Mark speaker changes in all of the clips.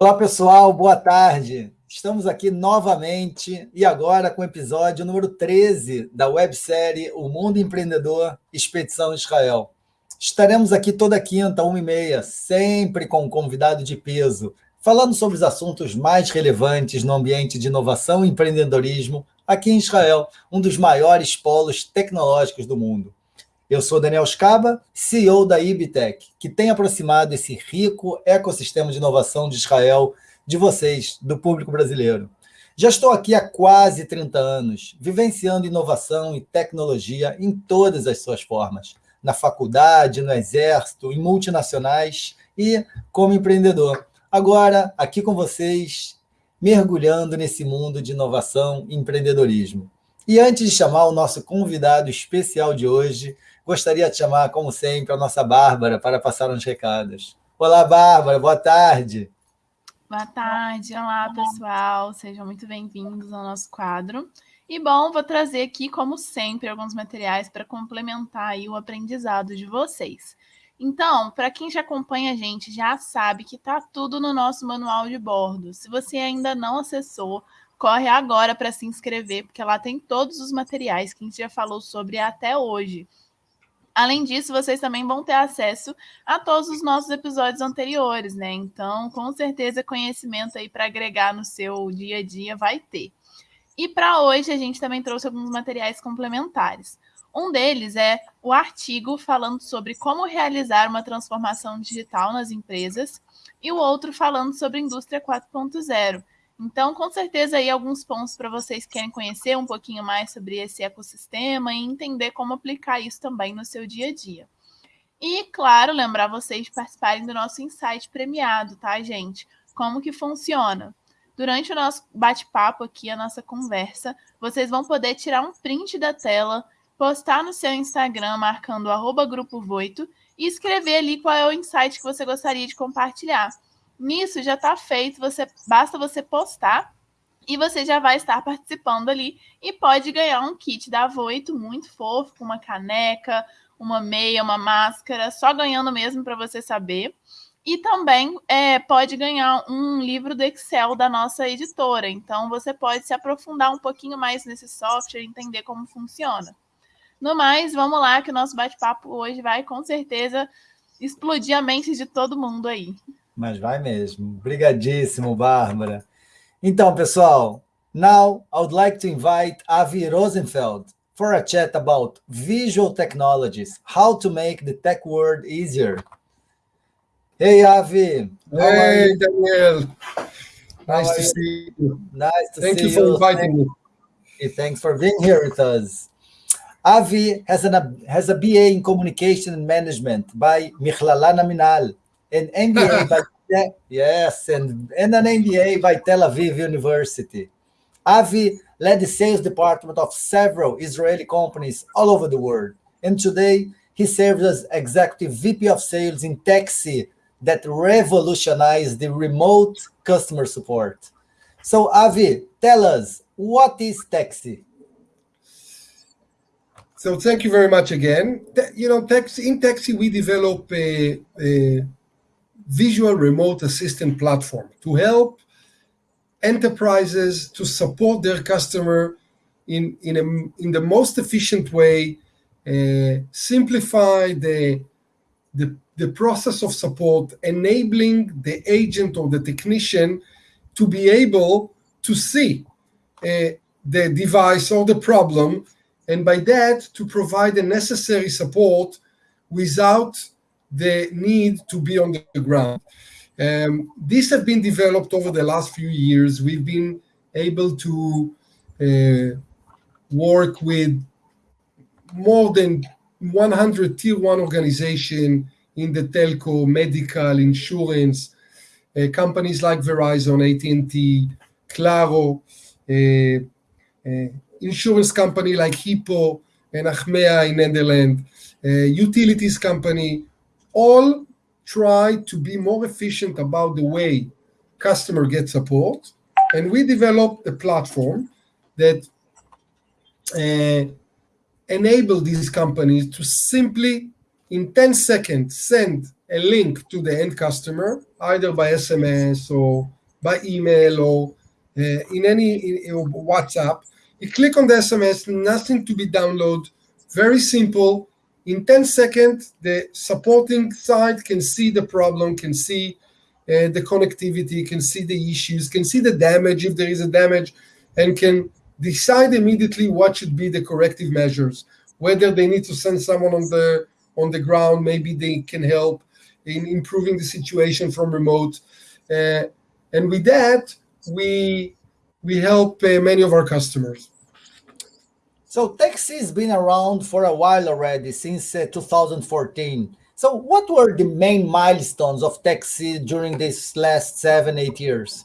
Speaker 1: Olá, pessoal, boa tarde. Estamos aqui novamente e agora com o episódio número 13 da websérie O Mundo Empreendedor Expedição Israel. Estaremos aqui toda quinta, uma e meia, sempre com um convidado de peso, falando sobre os assuntos mais relevantes no ambiente de inovação e empreendedorismo aqui em Israel, um dos maiores polos tecnológicos do mundo. Eu sou Daniel Scaba, CEO da Ibitec, que tem aproximado esse rico ecossistema de inovação de Israel de vocês, do público brasileiro. Já estou aqui há quase 30 anos, vivenciando inovação e tecnologia em todas as suas formas, na faculdade, no exército, em multinacionais e como empreendedor. Agora, aqui com vocês, mergulhando nesse mundo de inovação e empreendedorismo. E antes de chamar o nosso convidado especial de hoje, Gostaria de chamar, como sempre, a nossa Bárbara para passar uns recados. Olá, Bárbara, boa tarde.
Speaker 2: Boa tarde, olá pessoal, sejam muito bem-vindos ao nosso quadro. E bom, vou trazer aqui, como sempre, alguns materiais para complementar o aprendizado de vocês. Então, para quem já acompanha a gente, já sabe que está tudo no nosso manual de bordo. Se você ainda não acessou, corre agora para se inscrever, porque lá tem todos os materiais que a gente já falou sobre até hoje. Além disso, vocês também vão ter acesso a todos os nossos episódios anteriores, né? Então, com certeza, conhecimento aí para agregar no seu dia a dia vai ter. E para hoje, a gente também trouxe alguns materiais complementares. Um deles é o artigo falando sobre como realizar uma transformação digital nas empresas, e o outro falando sobre indústria 4.0 então, com certeza, aí alguns pontos para vocês que querem conhecer um pouquinho mais sobre esse ecossistema e entender como aplicar isso também no seu dia a dia. E, claro, lembrar vocês de participarem do nosso insight premiado, tá, gente? Como que funciona? Durante o nosso bate-papo aqui, a nossa conversa, vocês vão poder tirar um print da tela, postar no seu Instagram marcando arroba grupo Voito e escrever ali qual é o insight que você gostaria de compartilhar. Nisso já está feito, você basta você postar e você já vai estar participando ali e pode ganhar um kit da Voito muito fofo, com uma caneca, uma meia, uma máscara, só ganhando mesmo para você saber. E também é, pode ganhar um livro do Excel da nossa editora. Então você pode se aprofundar um pouquinho mais nesse software, entender como funciona. No mais, vamos lá, que o nosso bate-papo hoje vai com certeza explodir a mente de todo mundo aí.
Speaker 1: Mas vai mesmo. Obrigadíssimo, Bárbara. Então, pessoal, now I would like to invite Avi Rosenfeld for a chat about visual technologies, how to make the tech world easier. Hey, Avi.
Speaker 3: Hey, Daniel. Nice to see you.
Speaker 1: Nice to
Speaker 3: Thank
Speaker 1: see
Speaker 3: you for inviting me.
Speaker 1: Thanks for being here with us. Avi has, an, has a BA in Communication and Management by Michlala Minal an MBA by yes, and, and an MBA by Tel Aviv University. Avi led the sales department of several Israeli companies all over the world, and today he serves as executive VP of sales in TechSee that revolutionized the remote customer support. So, Avi, tell us what is TechSee?
Speaker 3: So, thank you very much again. You know, TechSee, in TechSee, we develop a, a visual remote assistant platform to help enterprises to support their customer in, in, a, in the most efficient way, uh, simplify the, the, the process of support, enabling the agent or the technician to be able to see uh, the device or the problem, and by that to provide the necessary support without the need to be on the ground. Um, these have been developed over the last few years. We've been able to uh, work with more than 100 tier one organization in the telco, medical, insurance, uh, companies like Verizon, AT&T, Claro, uh, uh, insurance company like Hippo and Achmea in Netherlands, uh, utilities company, all try to be more efficient about the way customer gets support. And we developed a platform that uh, enable these companies to simply, in 10 seconds, send a link to the end customer, either by SMS or by email or uh, in any in, in WhatsApp. You click on the SMS, nothing to be downloaded, very simple. In 10 seconds, the supporting side can see the problem, can see uh, the connectivity, can see the issues, can see the damage if there is a damage, and can decide immediately what should be the corrective measures. Whether they need to send someone on the on the ground, maybe they can help in improving the situation from remote. Uh, and with that, we we help uh, many of our customers.
Speaker 1: So TechSee has been around for a while already, since uh, 2014. So what were the main milestones of TechSee during these last seven, eight years?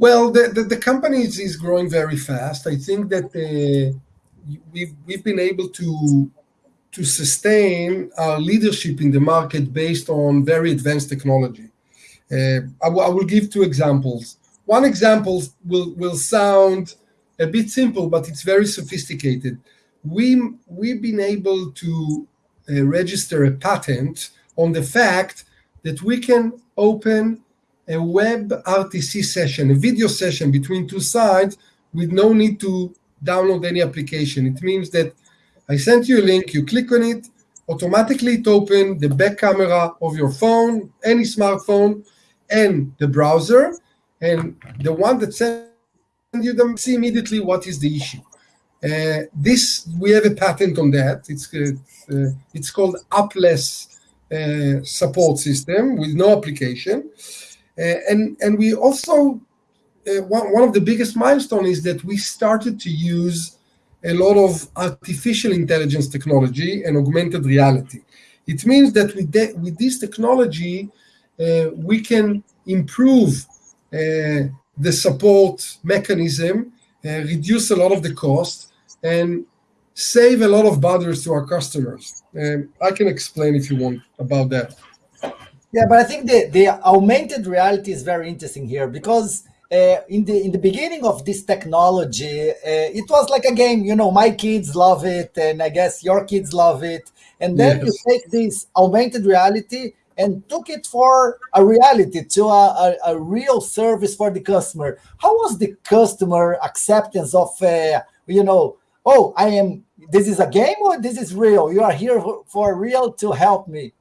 Speaker 3: Well, the, the, the company is, is, growing very fast. I think that uh, we've, we've been able to, to sustain our leadership in the market based on very advanced technology. Uh, I, I will give two examples. One example will, will sound a bit simple, but it's very sophisticated. We, we've been able to uh, register a patent on the fact that we can open a web RTC session, a video session between two sides with no need to download any application. It means that I sent you a link, you click on it, automatically it opens the back camera of your phone, any smartphone, and the browser, and the one that sent you don't see immediately what is the issue. Uh, this we have a patent on that. It's uh, uh, it's called appless uh, support system with no application. Uh, and and we also uh, one, one of the biggest milestone is that we started to use a lot of artificial intelligence technology and augmented reality. It means that with, with this technology, we can improve the support mechanism, uh, reduce a lot of the cost, and save a lot of bothers to our customers. And I can explain if you want about that.
Speaker 1: Yeah, but I think the, the augmented reality is very interesting here because uh, in the in the beginning of this technology, uh, it was like a game. You know, my kids love it, and I guess your kids love it. And then yes. you take this augmented reality and took it for a reality to a, a, a, real service for the customer. How was the customer acceptance of, uh, you know, oh, I am. This is a game or this is real. You are here for, real to help me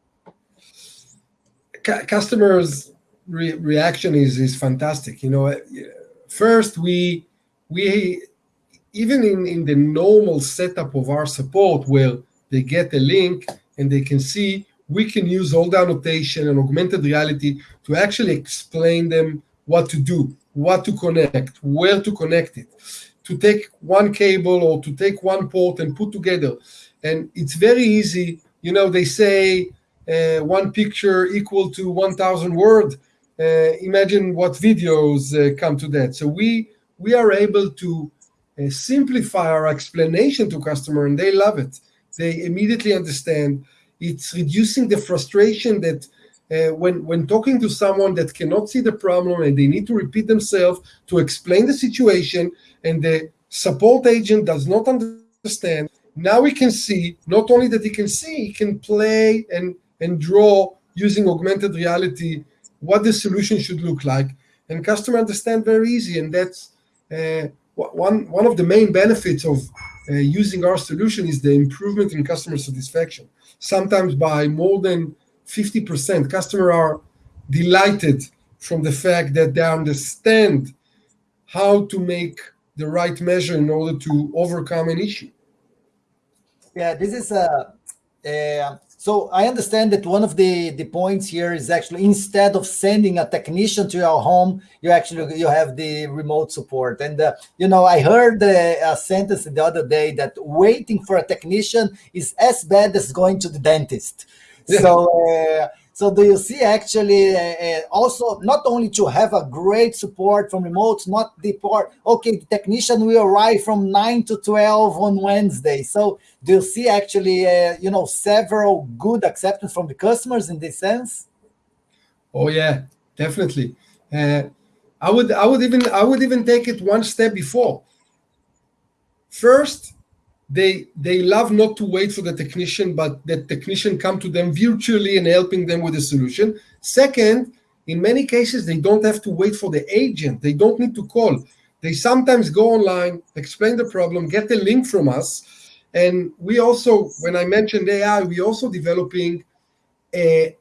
Speaker 3: customers re- reaction is is fantastic you know first we we even in in the normal setup of our support where they get a link and they can see we can use all the annotation and augmented reality to actually explain them what to do what to connect where to connect it. To take one cable or to take one port and put together. And it's very easy. You know they say uh, one picture equal to 1000 word uh, imagine what videos uh, come to that. So we we are able to uh, simplify our explanation to customer and they love it. They immediately understand it's reducing the frustration that uh, when when talking to someone that cannot see the problem and they need to repeat themselves to explain the situation and the support agent does not understand now we can see not only that he can see he can play and and draw using augmented reality what the solution should look like. And customer understand very easy and that's uh, one one of the main benefits of uh, using our solution is the improvement in customer satisfaction sometimes by more than 50% customer are delighted from the fact that they understand how to make the right measure in order to overcome an issue.
Speaker 1: Yeah this is a, a so I understand that one of the, the points here is actually instead of sending a technician to your home, you actually you have the remote support. And uh, you know, I heard a sentence the other day that waiting for a technician is as bad as going to the dentist. So uh, so do you see actually uh, uh, also not only to have a great support from remote, not the part, okay, the technician will arrive from 9 to 12 on Wednesday. So do you see actually, uh, you know, several good acceptance from the customers in this sense?
Speaker 3: Oh yeah, definitely. Uh, I would, I would even, I would even take it one step before. First, they they love not to wait for the technician, but the technician come to them virtually and helping them with the solution. Second, in many cases, they don't have to wait for the agent. They don't need to call. They sometimes go online, explain the problem, get the link from us. And we also, when I mentioned AI, we also developing a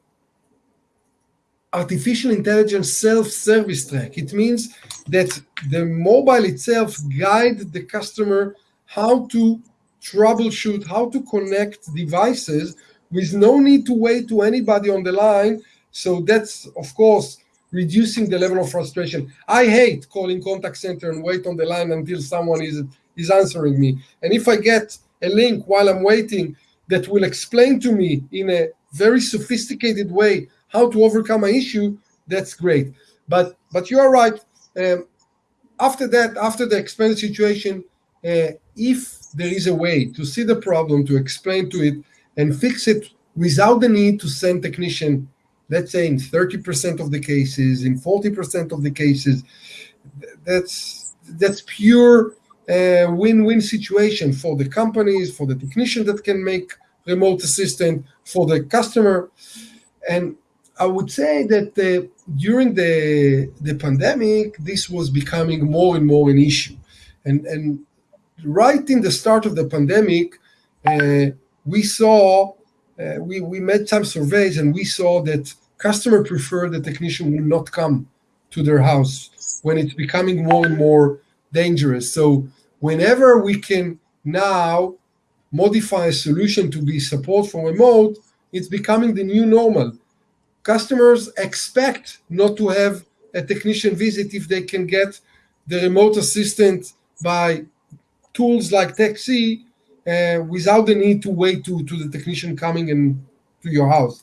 Speaker 3: artificial intelligence self-service track. It means that the mobile itself guide the customer how to troubleshoot, how to connect devices with no need to wait to anybody on the line. So that's, of course, reducing the level of frustration. I hate calling contact center and wait on the line until someone is, is answering me. And if I get a link while I'm waiting that will explain to me in a very sophisticated way how to overcome an issue, that's great. But but you are right. Um, after that, after the expense situation, uh, if there is a way to see the problem, to explain to it, and fix it without the need to send technician, let's say in 30% of the cases, in 40% of the cases, that's that's pure uh, win-win situation for the companies, for the technician that can make remote assistant, for the customer. And I would say that uh, during the the pandemic, this was becoming more and more an issue, and and right in the start of the pandemic, uh, we saw uh, we we made some surveys and we saw that customer prefer the technician will not come to their house when it's becoming more and more dangerous. So whenever we can now modify a solution to be support for remote, it's becoming the new normal. Customers expect not to have a technician visit if they can get the remote assistant by tools like TechSee uh, without the need to wait to, to the technician coming in to your house.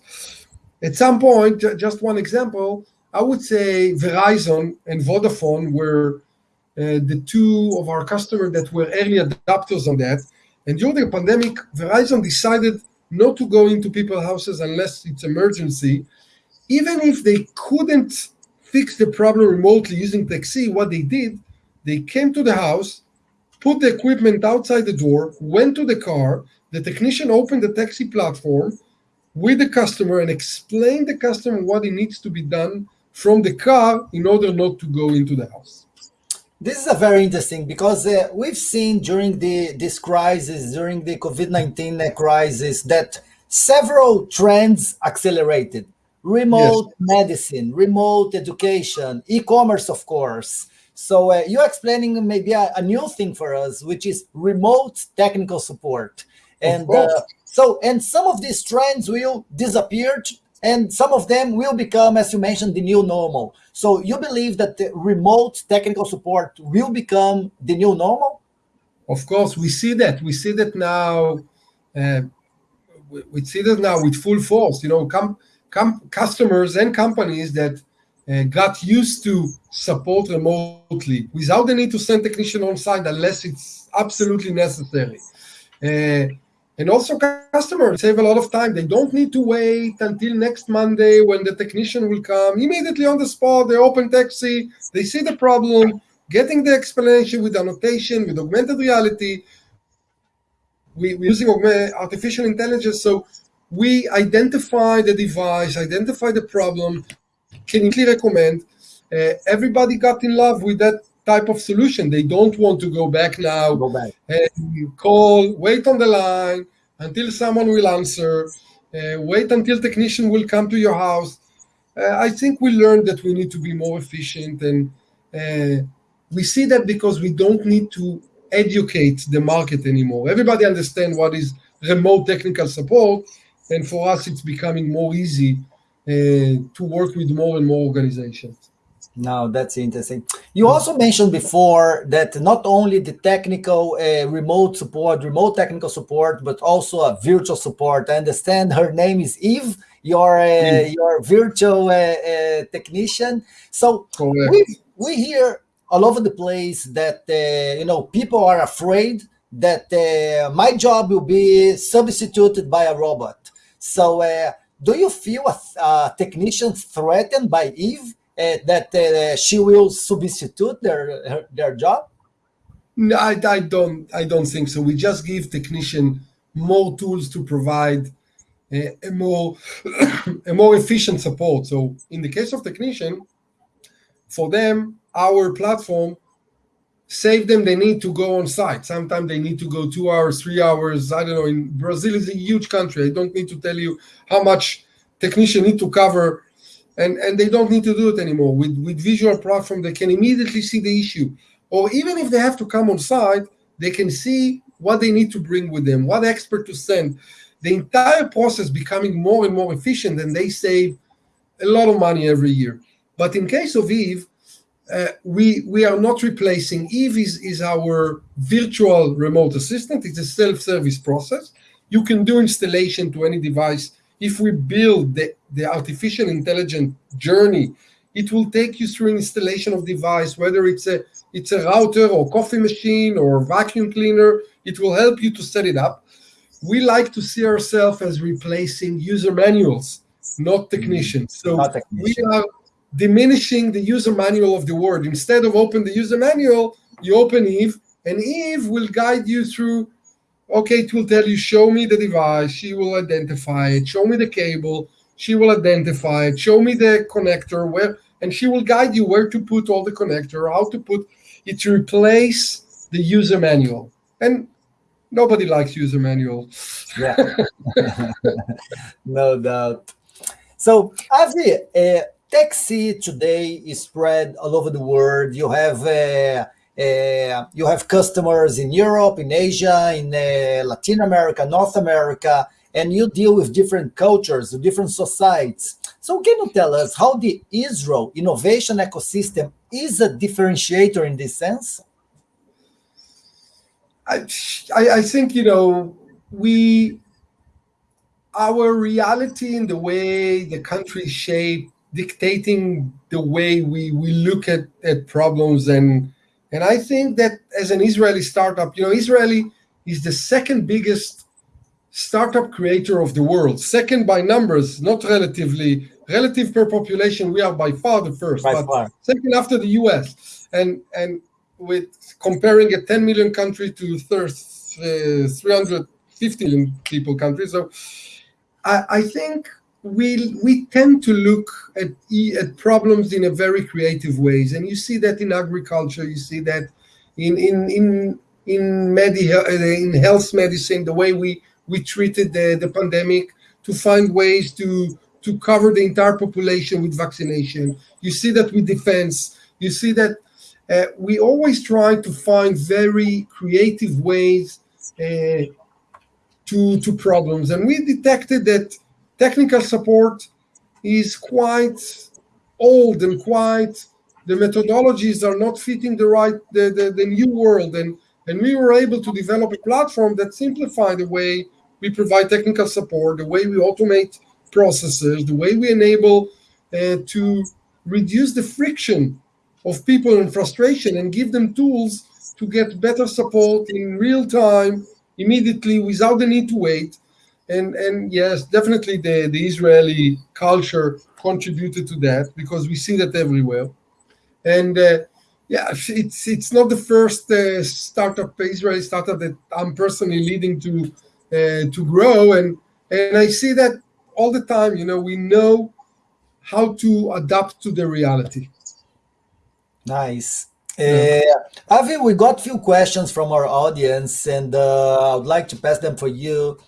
Speaker 3: At some point, just one example, I would say Verizon and Vodafone were uh, the two of our customers that were early adopters on that. And during the pandemic, Verizon decided not to go into people's houses unless it's emergency. Even if they couldn't fix the problem remotely using TechSee, what they did, they came to the house, put the equipment outside the door, went to the car, the technician opened the TechSee platform with the customer and explained the customer what it needs to be done from the car in order not to go into the house.
Speaker 1: This is a very interesting because uh, we've seen during the this crisis, during the COVID-19 uh, crisis, that several trends accelerated. Remote yes. medicine, remote education, e-commerce, of course, so uh, you're explaining maybe a, a, new thing for us, which is remote technical support. And uh, so, and some of these trends will disappear and some of them will become, as you mentioned, the new normal. So you believe that the remote technical support will become the new normal?
Speaker 3: Of course, we see that. We see that now. Uh, we, see that now with full force. You know, com, com customers and companies that uh, got used to support remotely without the need to send technician on site unless it's absolutely necessary. Uh, and also customers save a lot of time. They don't need to wait until next Monday when the technician will come. Immediately on the spot, they open TechSee, they see the problem, getting the explanation with annotation, with augmented reality. We, we're using artificial intelligence, so we identify the device, identify the problem, can easily recommend. Uh, everybody got in love with that type of solution. They don't want to go back now
Speaker 1: go back.
Speaker 3: and call, wait on the line until someone will answer, uh, wait until technician will come to your house. Uh, I think we learned that we need to be more efficient and uh, we see that because we don't need to educate the market anymore. Everybody understands what is remote technical support and for us it's becoming more easy uh, to work with more and more organizations.
Speaker 1: Now that's interesting. You also mentioned before that not only the technical uh, remote support, remote technical support, but also a virtual support. I understand her name is Eve, your uh, your virtual uh, uh, technician. So we we hear all over the place that uh, you know people are afraid that my job will be substituted by a robot. So do you feel a, a technician threatened by Eve uh, that uh, she will substitute their her, their job?
Speaker 3: No, I, I don't. I don't think so. We just give technician more tools to provide a, a more a more efficient support. So in the case of technician, for them, our platform save them they need to go on site. Sometimes they need to go two hours three hours. I don't know in brazil is a huge country. I don't need to tell you how much technician need to cover and and they don't need to do it anymore. With with visual platform they can immediately see the issue. Or even if they have to come on site they can see what they need to bring with them what expert to send. The entire process becoming more and more efficient and they save a lot of money every year. But in case of eve uh, we we are not replacing eve is, is our virtual remote assistant. It's a self-service process. You can do installation to any device. If we build the, the artificial intelligent journey it will take you through installation of device whether it's a it's a router or coffee machine or vacuum cleaner. It will help you to set it up. We like to see ourselves as replacing user manuals not technicians. So
Speaker 1: Not
Speaker 3: we are diminishing the user manual of the word. Instead of open the user manual, you open Eve, and Eve will guide you through. Okay, it will tell you, show me the device. She will identify it. Show me the cable. She will identify it. Show me the connector where, and she will guide you where to put all the connector, how to put it to replace the user manual. And nobody likes user manual.
Speaker 1: Yeah, no doubt. So, Avi, uh, TechSee today is spread all over the world. You have uh, uh, you have customers in Europe, in Asia, in uh, Latin America, North America, and you deal with different cultures, different societies. So, can you tell us how the Israel innovation ecosystem is a differentiator in this sense?
Speaker 3: I, I think you know we our reality in the way the country is shaped dictating the way we we look at at problems and and I think that as an Israeli startup, you know, Israeli is the second biggest startup creator of the world, second by numbers, not relatively relative per population. We are by far the first,
Speaker 1: By
Speaker 3: but
Speaker 1: far.
Speaker 3: second after the U.S. and and with comparing a 10 million country to thir- uh, 350 million people country. So I, I think we we tend to look at at problems in a very creative ways, and you see that in agriculture, you see that in in in in medi- in health medicine, the way we we treated the, the pandemic to find ways to to cover the entire population with vaccination. You see that with defense. You see that uh, we always try to find very creative ways uh, to to problems, and we detected that technical support is quite old and quite the methodologies are not fitting the right the, the, the new world. And and we were able to develop a platform that simplified the way we provide technical support the way we automate processes the way we enable uh, to reduce the friction of people and frustration and give them tools to get better support in real time immediately without the need to wait and and yes definitely the the israeli culture contributed to that because we see that everywhere and uh, yeah it's it's not the first uh, startup israeli startup that i'm personally leading to uh, to grow and and i see that all the time you know we know how to adapt to the reality
Speaker 1: Nice. Uh, Avi, we got few questions from our audience, and uh, I would like to pass them for you.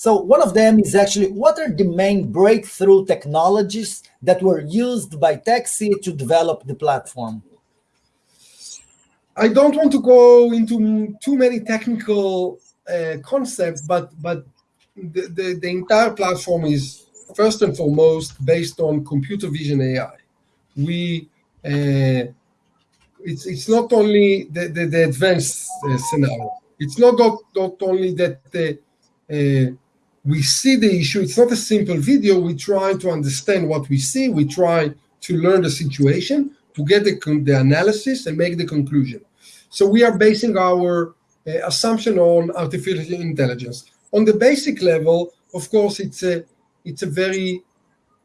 Speaker 1: So one of them is actually, what are the main breakthrough technologies that were used by TechSee to develop the platform?
Speaker 3: I don't want to go into too many technical uh, concepts, but but the, the, the entire platform is first and foremost based on computer vision AI. We uh, it's it's not only the, the, the advanced uh, scenario. It's not not, not only that uh, uh, we see the issue. It's not a simple video. We try to understand what we see. We try to learn the situation to get the, the analysis and make the conclusion. So we are basing our uh, assumption on artificial intelligence. On the basic level, of course, it's a it's a very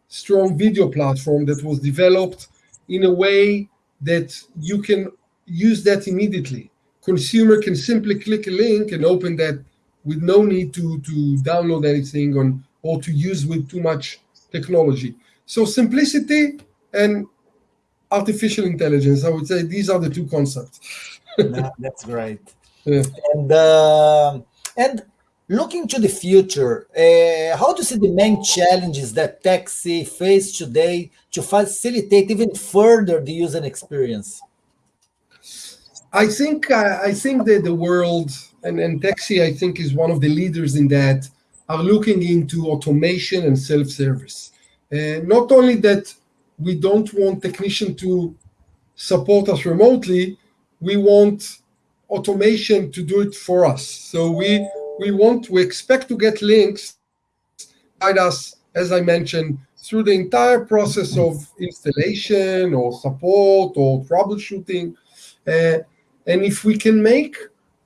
Speaker 3: strong video platform that was developed in a way that you can use that immediately. consumer can simply click a link and open that with no need to, to download anything on or to use with too much technology. So simplicity and artificial intelligence, I would say these are the two concepts.
Speaker 1: no, that's great. Yeah. And uh, and looking to the future, uh, how do you see the main challenges that TechSee face today to facilitate even further the user experience?
Speaker 3: I think uh, I think that the world and, and TechSee, I think, is one of the leaders in that, are looking into automation and self-service. Uh, not only that we don't want technician to support us remotely, we want automation to do it for us. So we we want we expect to get links guide us, as I mentioned, through the entire process of installation or support or troubleshooting. Uh, and if we can make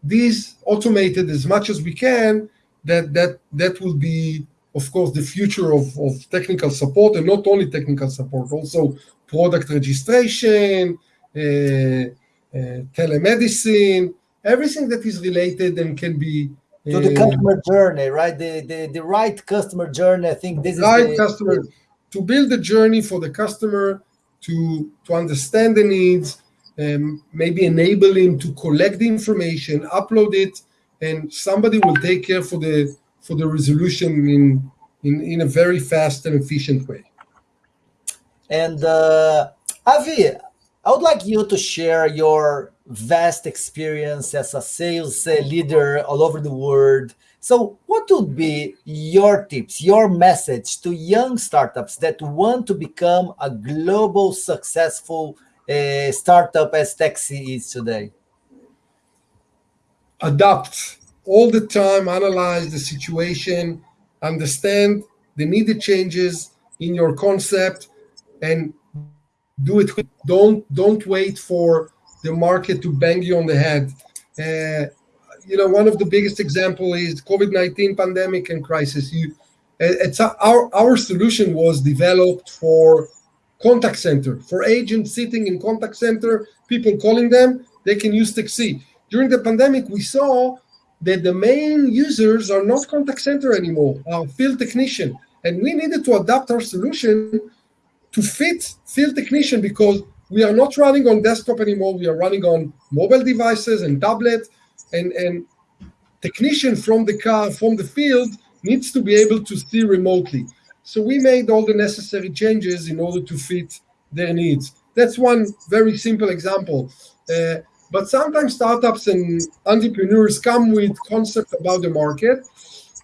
Speaker 3: these automated as much as we can, that that that will be, of course, the future of, of technical support, and not only technical support, also product registration, uh, uh, telemedicine, everything that is related and can be
Speaker 1: to the customer journey, right? The, the the right customer journey. I think this
Speaker 3: right
Speaker 1: is
Speaker 3: right customer to build the journey for the customer to to understand the needs um, maybe enable him to collect the information, upload it, and somebody will take care for the for the resolution in in, in a very fast and efficient way.
Speaker 1: And uh, Avi, I would like you to share your vast experience as a sales uh, leader all over the world. So, what would be your tips, your message to young startups that want to become a global successful startup as TechSee is today?
Speaker 3: Adapt all the time, analyze the situation, understand the needed changes in your concept, and do it. Don't don't wait for the market to bang you on the head. Uh, you know, one of the biggest example is COVID-19 pandemic and crisis. You, it's a, our our solution was developed for contact center. For agents sitting in contact center, people calling them, they can use TechSee. During the pandemic, we saw that the main users are not contact center anymore, are field technician. And we needed to adapt our solution to fit field technician because we are not running on desktop anymore. We are running on mobile devices and tablet. And, and technician from the car, from the field, needs to be able to see remotely. So we made all the necessary changes in order to fit their needs. That's one very simple example. Uh, but sometimes startups and entrepreneurs come with concept about the market.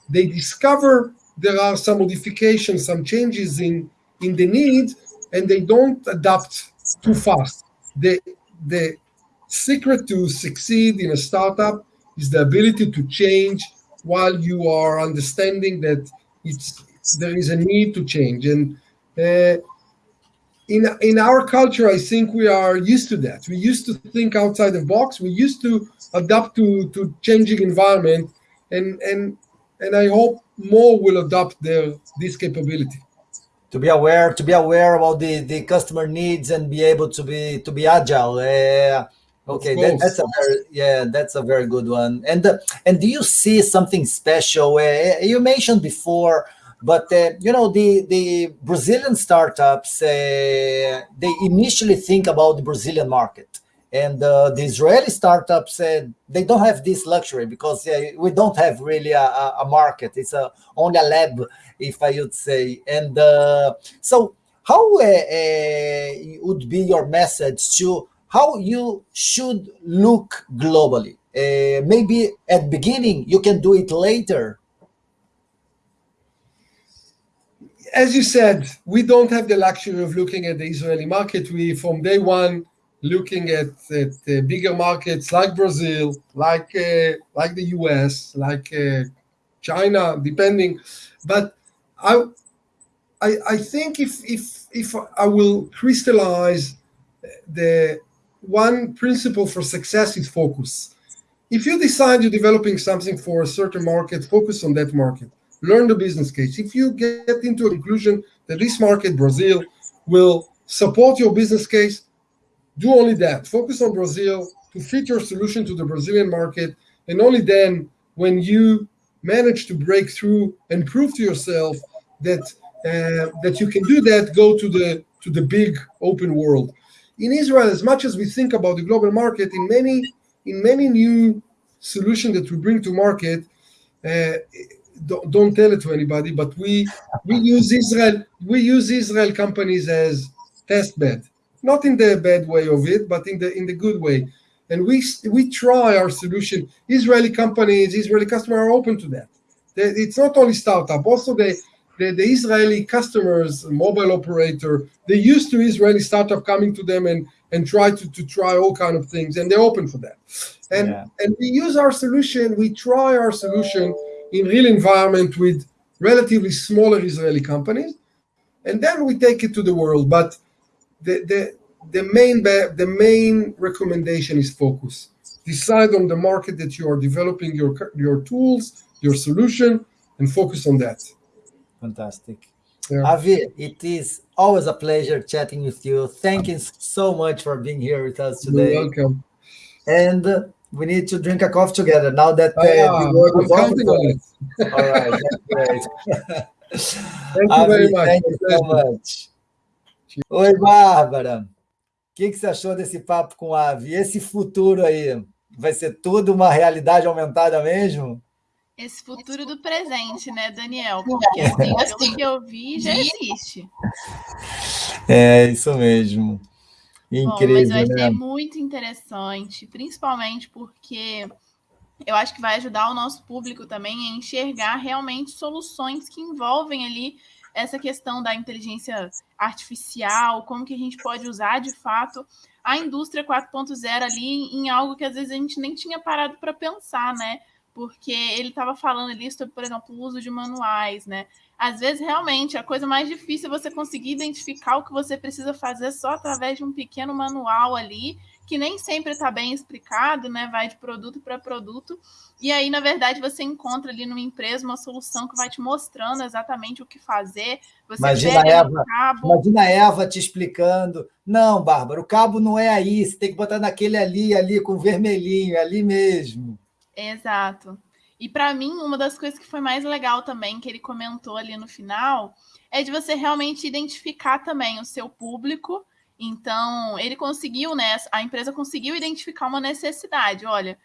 Speaker 3: They discover there are some modifications, some changes in, in the need, and they don't adapt too fast. The, the secret to succeed in a startup is the ability to change while you are understanding that it's there is a need to change. And uh, in in our culture, I think we are used to that. We used to think outside the box. We used to adapt to to changing environment, and and and I hope more will adopt their this capability.
Speaker 1: To be aware, to be aware about the the customer needs and be able to be to be agile. Uh, okay, that, that's a very yeah, that's a very good one. And uh, and do you see something special? Uh, you mentioned before but uh, you know, the the Brazilian startups uh, they initially think about the Brazilian market, and uh, the Israeli startups uh, they don't have this luxury because uh, we don't have really a, a market. It's a, only a lab, if I would say. And uh, so, how would be your message to how you should look globally? maybe at beginning you can do it later
Speaker 3: as you said, we don't have the luxury of looking at the Israeli market. We, from day one, looking at, at uh, bigger markets like Brazil, like uh, like the US, like uh, China, depending. But I, I, I think if if if I will crystallize the one principle for success is focus. If you decide you're developing something for a certain market, focus on that market learn the business case. If you get into a conclusion that this market, Brazil, will support your business case, do only that. Focus on Brazil, to fit your solution to the Brazilian market. And only then, when you manage to break through and prove to yourself that uh, that you can do that, go to the to the big open world. In Israel, as much as we think about the global market, in many in many new solutions that we bring to market, uh, don't, don't tell it to anybody, but we we use Israel we use Israel companies as test bed, not in the bad way of it, but in the in the good way. And we we try our solution. Israeli companies, Israeli customers are open to that. It's not only startup, also the the, the Israeli customers, mobile operator, they used to Israeli startup coming to them and and try to, to try all kind of things, and they're open for that. And yeah. and we use our solution, we try our solution in real environment with relatively smaller Israeli companies, and then we take it to the world. But the the the main the main recommendation is focus. Decide on the market that you are developing your your tools, your solution, and focus on that.
Speaker 1: Fantastic. Yeah. Avi, it is always a pleasure chatting with you. Thank ah. you so much for being here with us today.
Speaker 3: You're welcome.
Speaker 1: And we need to drink a coffee together now that uh,
Speaker 3: yeah, I'm counting on
Speaker 1: it. All right, that's great.
Speaker 3: thank you very much.
Speaker 1: Thank you so much. Oi, Bárbara. O que, que você achou desse papo com a Avi? Esse futuro aí, vai ser tudo uma realidade aumentada mesmo?
Speaker 2: Esse futuro do presente, né, Daniel? Porque assim, pelo que eu vi, já existe.
Speaker 1: É, isso mesmo. Incrível, Bom, mas
Speaker 2: vai né? ser muito interessante, principalmente porque eu acho que vai ajudar o nosso público também a enxergar realmente soluções que envolvem ali essa questão da inteligência artificial, como que a gente pode usar de fato a indústria 4.0 ali em algo que às vezes a gente nem tinha parado para pensar, né? Porque ele estava falando ali sobre, por exemplo, o uso de manuais, né? Às vezes, realmente, a coisa mais difícil é você conseguir identificar o que você precisa fazer só através de um pequeno manual ali, que nem sempre está bem explicado, né? Vai de produto para produto. E aí, na verdade, você encontra ali numa empresa uma solução que vai te mostrando exatamente o que fazer. Você
Speaker 1: imagina a Eva, imagina a Eva te explicando. Não, Bárbara, o cabo não é aí, você tem que botar naquele ali, ali, com vermelhinho, ali mesmo.
Speaker 2: Exato. E para mim, uma das coisas que foi mais legal também, que ele comentou ali no final, é de você realmente identificar também o seu público. Então, ele conseguiu, né? A empresa conseguiu identificar uma necessidade. Olha,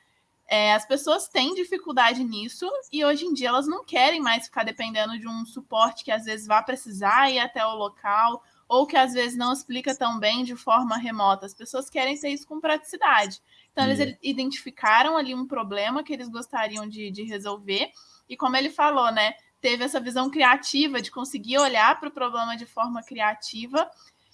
Speaker 2: é, as pessoas têm dificuldade nisso e hoje em dia elas não querem mais ficar dependendo de um suporte que às vezes vá precisar ir até o local ou que às vezes não explica tão bem de forma remota. As pessoas querem ter isso com praticidade. Então, eles identificaram ali um problema que eles gostariam de, de resolver, e como ele falou, né? Teve essa visão criativa de conseguir olhar para o problema de forma criativa.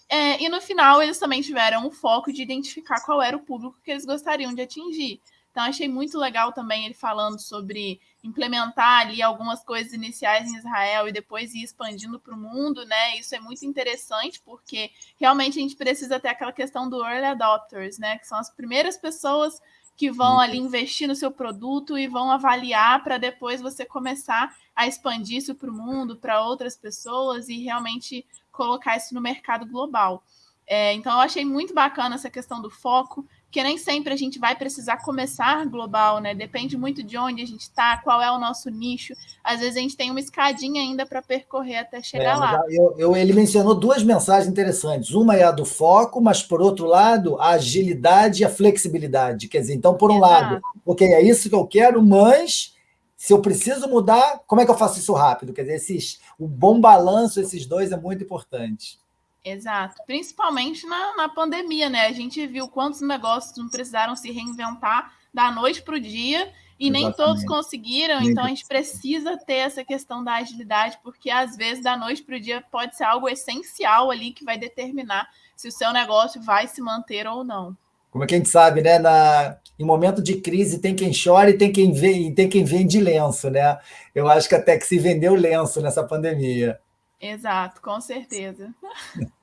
Speaker 2: É, e no final, eles também tiveram o foco de identificar qual era o público que eles gostariam de atingir. Então, achei muito legal também ele falando sobre implementar ali algumas coisas iniciais em Israel e depois ir expandindo para o mundo, né? Isso é muito interessante, porque realmente a gente precisa ter aquela questão do early adopters, né? Que são as primeiras pessoas que vão ali investir no seu produto e vão avaliar para depois você começar a expandir isso para o mundo, para outras pessoas e realmente colocar isso no mercado global. É, então, eu achei muito bacana essa questão do foco porque nem sempre a gente vai precisar começar global, né? Depende muito de onde a gente está, qual é o nosso nicho. Às vezes a gente tem uma escadinha ainda para percorrer até chegar é, lá.
Speaker 1: Eu, eu, ele mencionou duas mensagens interessantes. Uma é a do foco, mas por outro lado, a agilidade e a flexibilidade. Quer dizer, então, por um Exato. lado, ok, é isso que eu quero, mas se eu preciso mudar, como é que eu faço isso rápido? Quer dizer, esses, o bom balanço, esses dois, é muito importante.
Speaker 2: Exato, principalmente na, na pandemia, né? A gente viu quantos negócios não precisaram se reinventar da noite para o dia e Exatamente. nem todos conseguiram, nem então a gente precisa ter essa questão da agilidade, porque às vezes da noite para o dia pode ser algo essencial ali que vai determinar se o seu negócio vai se manter ou não.
Speaker 1: Como é que a gente sabe, né? Na, em momento de crise tem quem chora e tem quem vê, tem quem vende lenço, né? Eu acho que até que se vendeu lenço nessa pandemia.
Speaker 2: Exato, com certeza.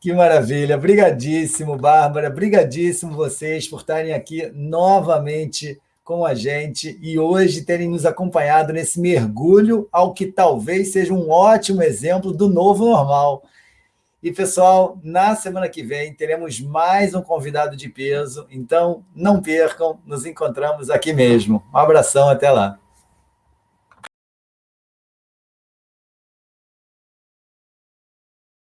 Speaker 1: Que maravilha. Brigadíssimo, Bárbara. Brigadíssimo vocês por estarem aqui novamente com a gente e hoje terem nos acompanhado nesse mergulho ao que talvez seja um ótimo exemplo do novo normal. E, pessoal, na semana que vem teremos mais um convidado de peso, então não percam, nos encontramos aqui mesmo. Um abração, até lá.